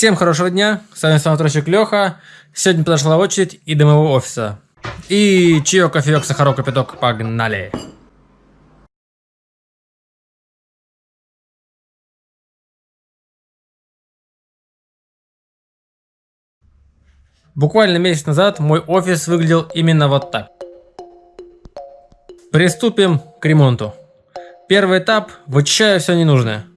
Всем хорошего дня, с вами самотрощик Леха. Сегодня подошла очередь и до моего офиса. И чаек, кофеек, сахарок, кипяток, погнали! Буквально месяц назад мой офис выглядел именно вот так. Приступим к ремонту. Первый этап – вычищаю все ненужное.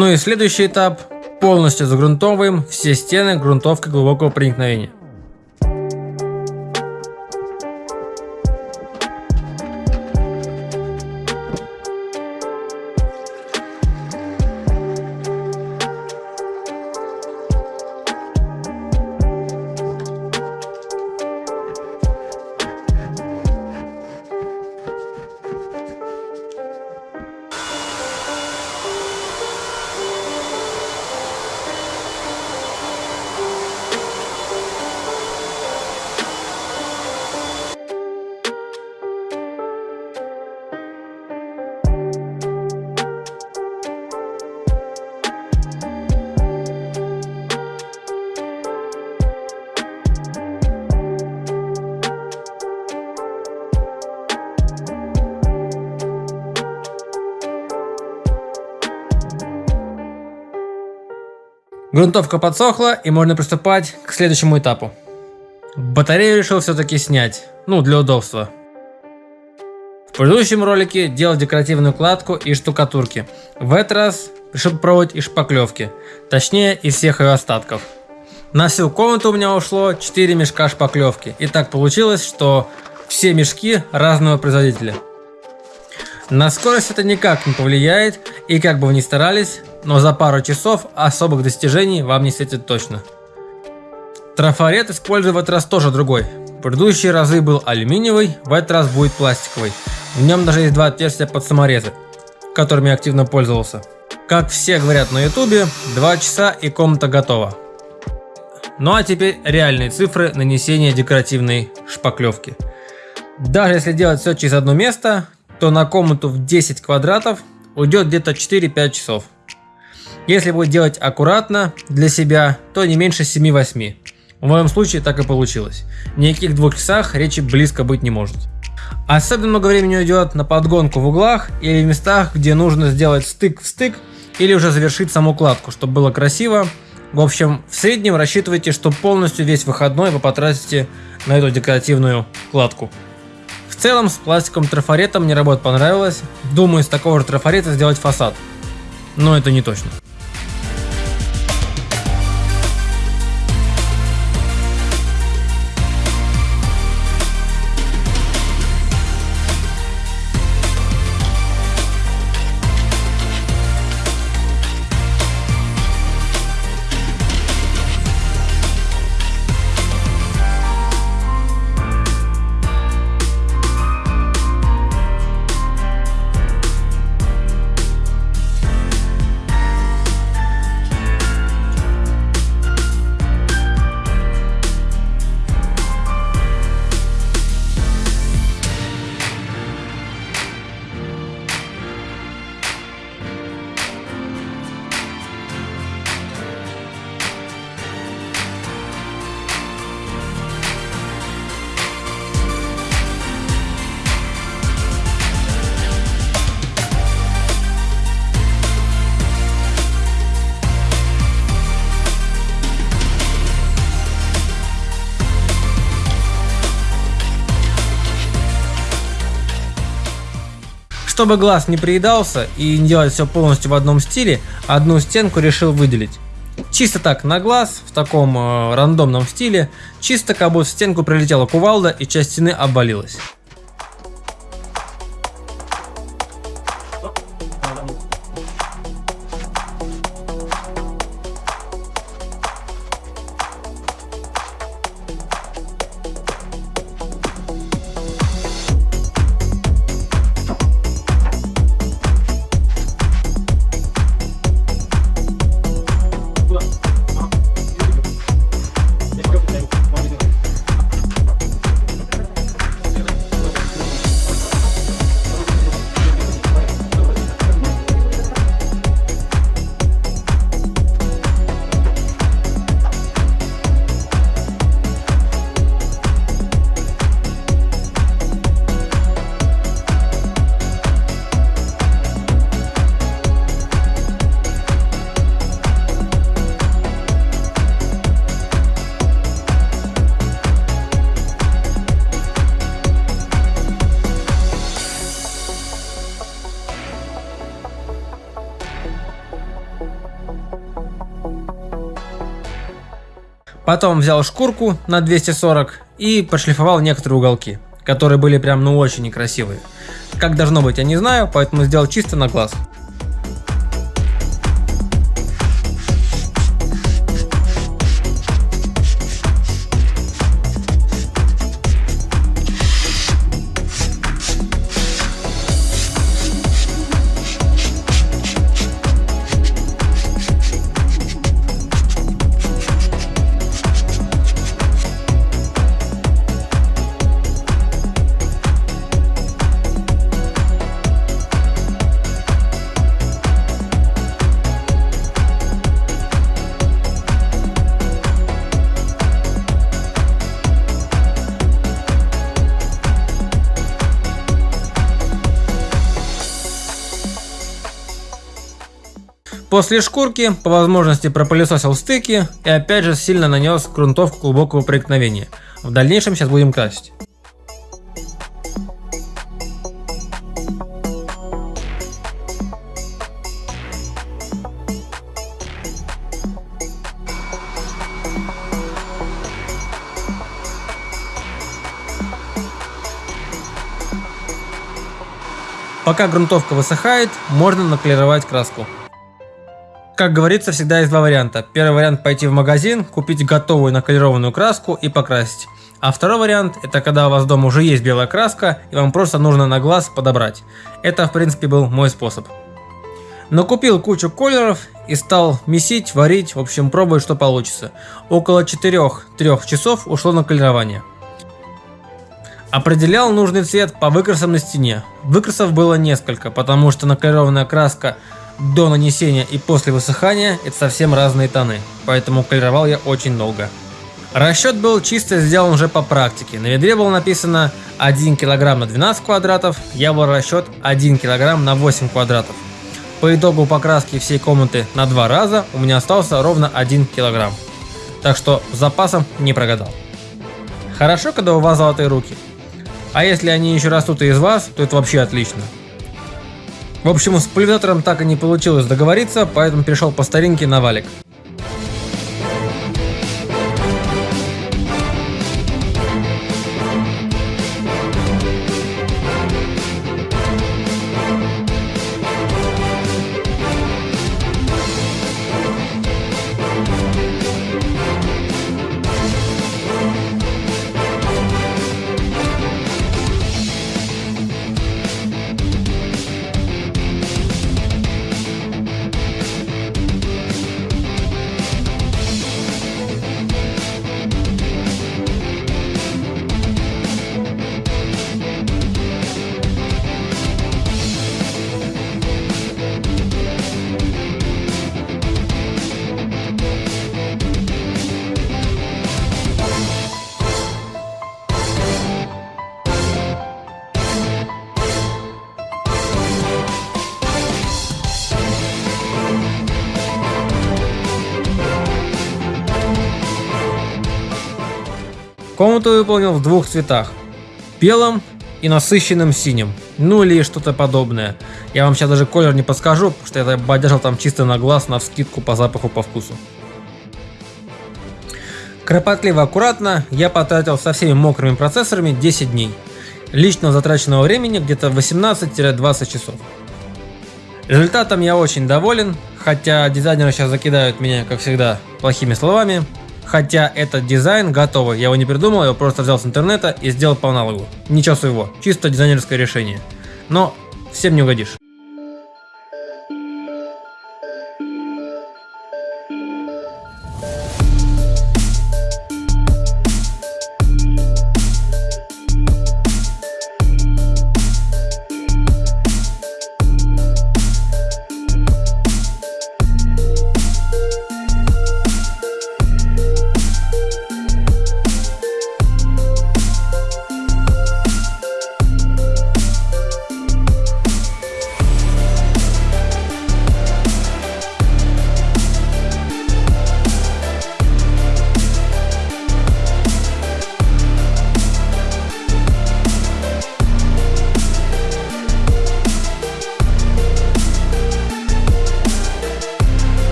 Ну и следующий этап. Полностью загрунтовываем все стены грунтовкой глубокого проникновения. Грунтовка подсохла и можно приступать к следующему этапу. Батарею решил все-таки снять, ну для удобства. В предыдущем ролике делал декоративную кладку и штукатурки. В этот раз решил пробовать и шпаклевки, точнее из всех ее остатков. На всю комнату у меня ушло 4 мешка шпаклевки. И так получилось, что все мешки разного производителя. На скорость это никак не повлияет, и как бы вы ни старались, но за пару часов особых достижений вам не светит точно. Трафарет этот раз тоже другой. В предыдущие разы был алюминиевый, в этот раз будет пластиковый. В нем даже есть два отверстия под саморезы, которыми я активно пользовался. Как все говорят на ютубе, 2 часа и комната готова. Ну а теперь реальные цифры нанесения декоративной шпаклевки. Даже если делать все через одно место, то на комнату в 10 квадратов уйдет где-то 4-5 часов. Если будет делать аккуратно для себя, то не меньше 7-8. В моем случае так и получилось. Никаких двух часах речи близко быть не может. Особенно много времени уйдет на подгонку в углах или в местах, где нужно сделать стык в стык или уже завершить саму кладку, чтобы было красиво. В общем, в среднем рассчитывайте, что полностью весь выходной вы потратите на эту декоративную кладку. В целом с пластиковым трафаретом мне работа понравилась. Думаю, из такого же трафарета сделать фасад. Но это не точно. Чтобы глаз не приедался и не делать все полностью в одном стиле, одну стенку решил выделить. Чисто так, на глаз, в таком э, рандомном стиле, чисто как будто в стенку прилетела кувалда и часть стены обвалилась. Потом взял шкурку на 240 и прошлифовал некоторые уголки, которые были прям ну очень некрасивые. Как должно быть я не знаю, поэтому сделал чисто на глаз. После шкурки по возможности пропылесосил стыки и опять же сильно нанес грунтовку глубокого проникновения. В дальнейшем сейчас будем красить. Пока грунтовка высыхает, можно наклеровать краску. Как говорится, всегда есть два варианта. Первый вариант пойти в магазин, купить готовую наколированную краску и покрасить. А второй вариант это когда у вас дома уже есть белая краска и вам просто нужно на глаз подобрать. Это в принципе был мой способ. Но купил кучу колеров и стал месить, варить, в общем пробовать что получится. Около 4-3 часов ушло на колерование. Определял нужный цвет по выкрасам на стене. Выкрасов было несколько, потому что наколированная краска до нанесения и после высыхания это совсем разные тоны, поэтому колеровал я очень долго. Расчет был чисто сделан уже по практике. На ведре было написано 1 кг на 12 квадратов, я был расчет 1 кг на 8 квадратов. По итогу покраски всей комнаты на два раза у меня остался ровно 1 кг. Так что с запасом не прогадал. Хорошо, когда у вас золотые руки. А если они еще растут и из вас, то это вообще отлично. В общем, с пульверизатором так и не получилось договориться, поэтому перешел по старинке на валик. Комнату выполнил в двух цветах. Белом и насыщенным синим. ну или что-то подобное. Я вам сейчас даже колер не подскажу, потому что я бодяжил там чисто на глаз, на вскидку по запаху, по вкусу. Кропотливо аккуратно я потратил со всеми мокрыми процессорами 10 дней. Личного затраченного времени где-то 18-20 часов. Результатом я очень доволен, хотя дизайнеры сейчас закидают меня, как всегда, плохими словами. Хотя этот дизайн готовый, я его не придумал, я его просто взял с интернета и сделал по аналогу. Ничего своего, чисто дизайнерское решение. Но всем не угодишь.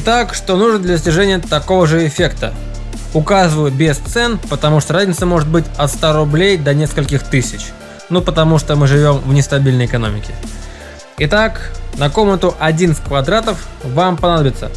Итак, что нужно для достижения такого же эффекта? Указываю без цен, потому что разница может быть от 100 рублей до нескольких тысяч. Ну потому что мы живем в нестабильной экономике. Итак, на комнату 11 квадратов вам понадобится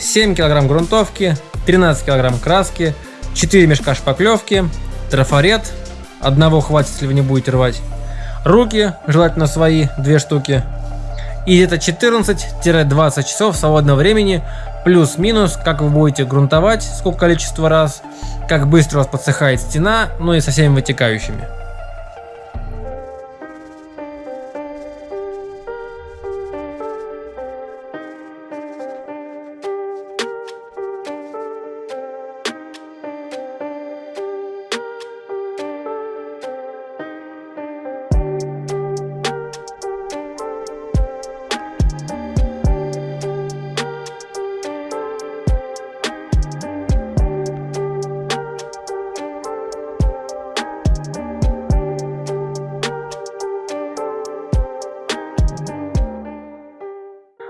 7 кг грунтовки, 13 кг краски, 4 мешка шпаклевки, трафарет, одного хватит, если вы не будете рвать, руки, желательно свои, две штуки, и это 14-20 часов свободного времени, плюс-минус, как вы будете грунтовать, сколько количество раз, как быстро у вас подсыхает стена, ну и со всеми вытекающими.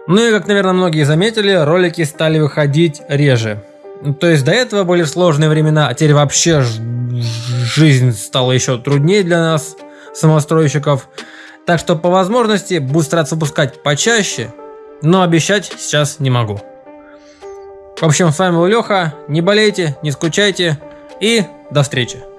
Ну и как, наверное, многие заметили, ролики стали выходить реже. То есть до этого были сложные времена, а теперь вообще жизнь стала еще труднее для нас, самостройщиков. Так что по возможности буду стараться выпускать почаще, но обещать сейчас не могу. В общем, с вами был Леха, не болейте, не скучайте и до встречи.